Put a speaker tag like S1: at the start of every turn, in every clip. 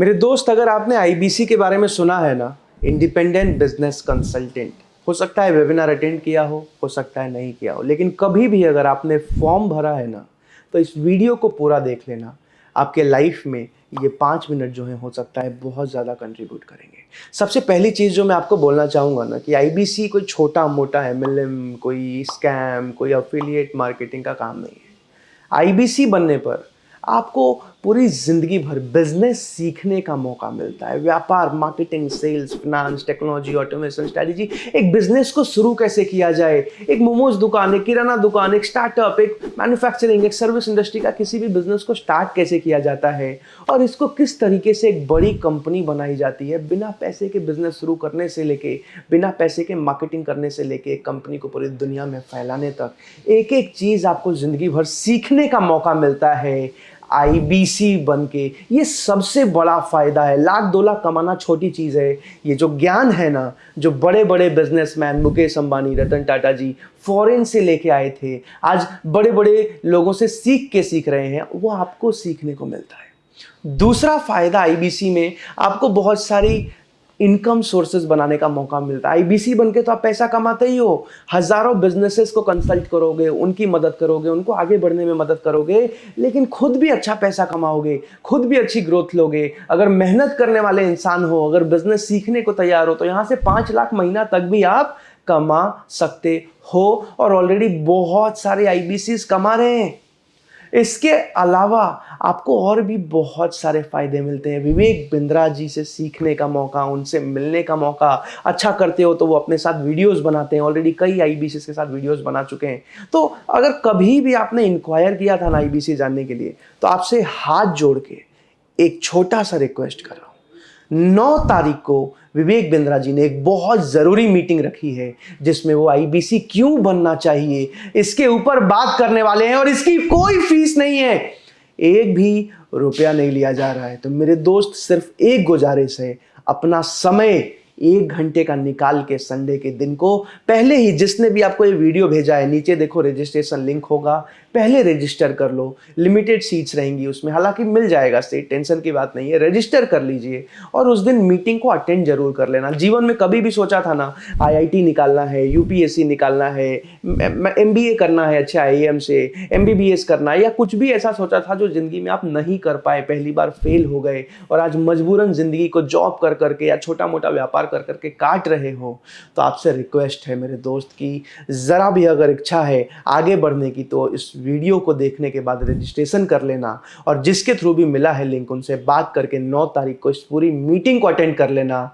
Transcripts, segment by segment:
S1: मेरे दोस्त, अगर आपने आईबीसी के बारे में सुना है ना इंडिपेंडेंट बिज़नेस कंसल्टेंट हो सकता है वेबिनार अटेंड किया हो हो सकता है नहीं किया हो, लेकिन कभी भी अगर आपने फॉर्म भरा है ना तो इस वीडियो को पूरा देख लेना। आपके लाइफ में ये पाँच मिनट जो है, हो सकता है बहुत ज़्यादा कंट्रीब्यूट करेंगे। सबसे पहली चीज़ जो मैं आपको बोलना चाहूँगा ना, कि आईबीसी कोई छोटा मोटा एमएलएम कोई स्कैम कोई अफिलिएट मार्केटिंग का काम नहीं है। आईबीसी बनने पर आपको पूरी ज़िंदगी भर बिज़नेस सीखने का मौका मिलता है। व्यापार marketing sales finance technology automation strategy एक बिज़नेस को शुरू कैसे किया जाए? एक मोमोज दुकान, एक किराना दुकान, एक स्टार्टअप एक मैन्युफैक्चरिंग एक सर्विस इंडस्ट्री का किसी भी बिज़नेस को स्टार्ट कैसे किया जाता है? और इसको किस तरीके से एक बड़ी कंपनी बनाई जाती है? बिना पैसे के बिज़नेस शुरू करने से लेके, बिना पैसे के मार्केटिंग करने से लेके एक कंपनी को पूरी दुनिया में फैलाने तक एक एक चीज़ आपको ज़िंदगी भर सीखने का मौका मिलता है। आईबीसी बन के ये सबसे बड़ा फ़ायदा है। लाख दो लाख कमाना छोटी चीज़ है। ये जो ज्ञान है ना, जो बड़े बड़े बिजनेसमैन मुकेश अंबानी, रतन टाटा जी फॉरेन से लेके आए थे, आज बड़े बड़े लोगों से सीख के सीख रहे हैं, वो आपको सीखने को मिलता है। दूसरा फ़ायदा आईबीसी में, आपको बहुत सारी इनकम सोर्सेज बनाने का मौका मिलता है। आईबीसी बन के तो आप पैसा कमाते ही हो। हज़ारों बिजनेसेस को कंसल्ट करोगे, उनकी मदद करोगे, उनको आगे बढ़ने में मदद करोगे, लेकिन खुद भी अच्छा पैसा कमाओगे, खुद भी अच्छी ग्रोथ लोगे। अगर मेहनत करने वाले इंसान हो, अगर बिज़नेस सीखने को तैयार हो तो यहाँ से पाँच लाख महीना तक भी आप कमा सकते हो। और ऑलरेडी बहुत सारे आई कमा रहे हैं। इसके अलावा आपको और भी बहुत सारे फ़ायदे मिलते हैं। विवेक बिंद्रा जी से सीखने का मौका, उनसे मिलने का मौका। अच्छा करते हो तो वो अपने साथ वीडियोस बनाते हैं। ऑलरेडी कई आईबीसी के साथ वीडियोस बना चुके हैं। तो अगर कभी भी आपने इंक्वायर किया था ना आईबीसी जानने के लिए तो आपसे हाथ जोड़ के एक छोटा सा रिक्वेस्ट कर रहा हूँ। नौ तारीख को विवेक बिंद्रा जी ने एक बहुत ज़रूरी मीटिंग रखी है, जिसमें वो आईबीसी क्यों बनना चाहिए, इसके ऊपर बात करने वाले हैं और इसकी कोई फ़ीस नहीं है। एक भी रुपया नहीं लिया जा रहा है। तो मेरे दोस्त सिर्फ़ एक गुजारिश है, अपना समय एक घंटे का निकाल के संडे के दिन को, पहले ही जिसने भी आपको ये वीडियो भेजा है, नीचे देखो रजिस्ट्रेशन लिंक होगा, पहले रजिस्टर कर लो लिमिटेड सीट्स रहेंगी उसमें, हालाँकि मिल जाएगा सीट टेंशन की बात नहीं है रजिस्टर कर लीजिए और उस दिन मीटिंग को अटेंड ज़रूर कर लेना। जीवन में कभी भी सोचा था ना आईआईटी निकालना है यूपीएससी निकालना है एमबीए करना है अच्छा आई से एमबीबीएस करना है, या कुछ भी ऐसा सोचा था जो ज़िंदगी में आप नहीं कर पाए, पहली बार फेल हो गए और आज मजबूरन ज़िंदगी को जॉब कर करके या छोटा मोटा व्यापार कर करके काट रहे हो तो आपसे रिक्वेस्ट है मेरे दोस्त की, ज़रा भी अगर इच्छा है आगे बढ़ने की तो इस वीडियो को देखने के बाद रजिस्ट्रेशन कर लेना और जिसके थ्रू भी मिला है लिंक उनसे बात करके नौ तारीख को इस पूरी मीटिंग को अटेंड कर लेना।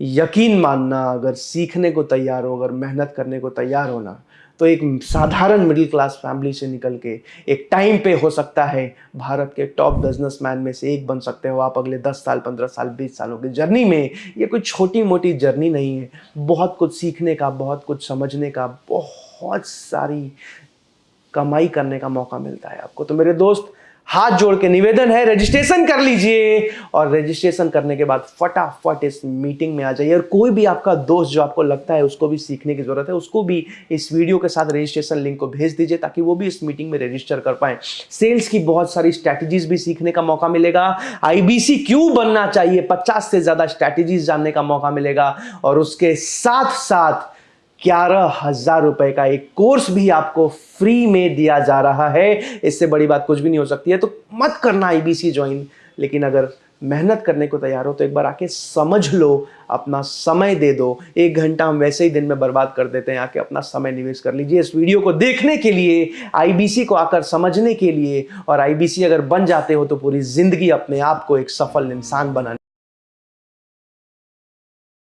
S1: यकीन मानना, अगर सीखने को तैयार हो, अगर मेहनत करने को तैयार होना तो एक साधारण मिडिल क्लास फैमिली से निकल के एक टाइम पे हो सकता है भारत के टॉप बिजनेसमैन में से एक बन सकते हो आप अगले 10 साल 15 साल 20 सालों की जर्नी में। ये कोई छोटी मोटी जर्नी नहीं है। बहुत कुछ सीखने का, बहुत कुछ समझने का, बहुत सारी कमाई करने का मौका मिलता है आपको। तो मेरे दोस्त हाथ जोड़ के निवेदन है रजिस्ट्रेशन कर लीजिए। और रजिस्ट्रेशन करने के बाद फटाफट इस मीटिंग में आ जाइए। और कोई भी आपका दोस्त जो आपको लगता है उसको भी सीखने की ज़रूरत है, उसको भी इस वीडियो के साथ रजिस्ट्रेशन लिंक को भेज दीजिए ताकि वो भी इस मीटिंग में रजिस्टर कर पाए। सेल्स की बहुत सारी स्ट्रैटेजीज भी सीखने का मौका मिलेगा। आईबीसी क्यों बनना चाहिए, पचास से ज़्यादा स्ट्रैटेजीज जानने का मौका मिलेगा। और उसके साथ साथ ग्यारह हज़ार रुपए का एक कोर्स भी आपको फ्री में दिया जा रहा है। इससे बड़ी बात कुछ भी नहीं हो सकती है तो मत करना आईबीसी ज्वाइन लेकिन अगर मेहनत करने को तैयार हो तो एक बार आके समझ लो, अपना समय दे दो। एक घंटा हम वैसे ही दिन में बर्बाद कर देते हैं, आके अपना समय निवेश कर लीजिए। इस वीडियो को देखने के लिए आईबीसी को आकर समझने के लिए, और आईबीसी अगर बन जाते हो तो पूरी ज़िंदगी अपने आप को एक सफल इंसान बनाने